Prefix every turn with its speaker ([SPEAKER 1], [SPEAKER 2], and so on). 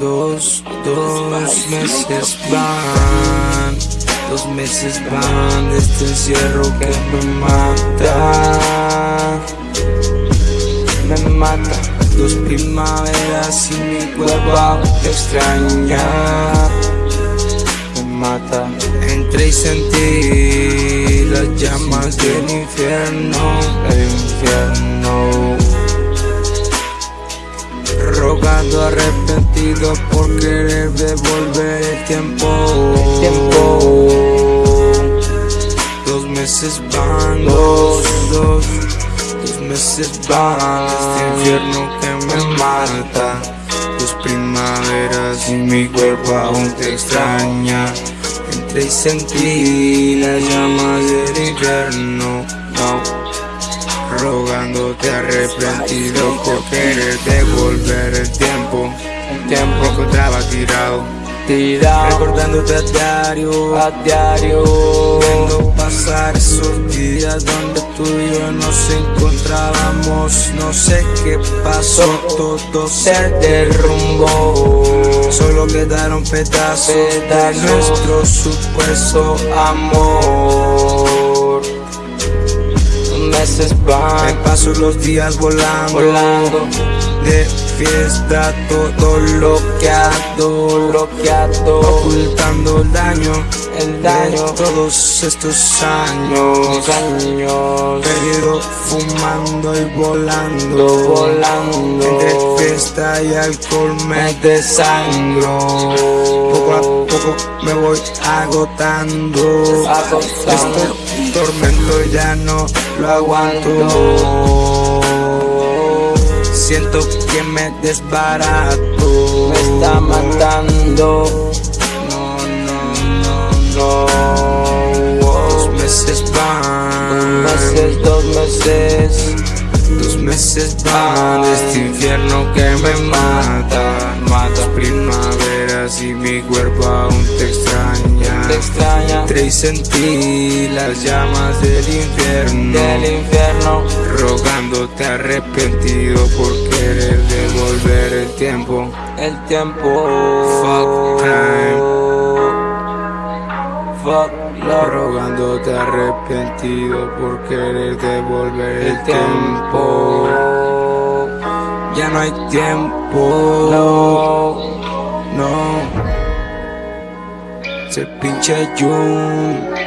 [SPEAKER 1] Dos, dos meses van, dos meses van de este encierro que me mata, me mata. Dos primaveras y mi cuerpo te extraña, me mata. Entré y sentí las llamas del infierno, el infierno rogando arrepentido por querer devolver el tiempo. El tiempo. Dos meses van, dos, dos, dos meses van. Este infierno que me mata. Dos primaveras y mi cuerpo aún te extraña. Entré y sentí las llamas del infierno. Rogándote arrepentido por querer devolver el tiempo, el tiempo que encontraba tirado, tirado, recordándote a diario, a diario, viendo pasar esos días donde tú y yo nos encontrábamos, no sé qué pasó, todo se derrumbó, solo quedaron pedazos de nuestro supuesto amor paso los días volando, volando. De fiesta todo bloqueado, bloqueado Ocultando el daño, el daño. de todos estos años. Años. Perdido fumando y volando. Volando. Entre fiesta y alcohol me desangro Poco me voy agotando. Este tormento ya no lo aguanto. Siento que me desbarato. Me está matando. No, no, no, no. Dos meses van. Dos meses, dos meses. Dos meses van. Este infierno que me mata Matas primaveras y mi cuerpo aún te extraña. Te extraña. Y sentí las llamas del infierno. Del infierno. Rogándote arrepentido por querer devolver el tiempo. El tiempo. Fuck time Fuck Rogándote arrepentido por querer devolver el tiempo. Ya no hay tiempo. No No. Se pinche Jun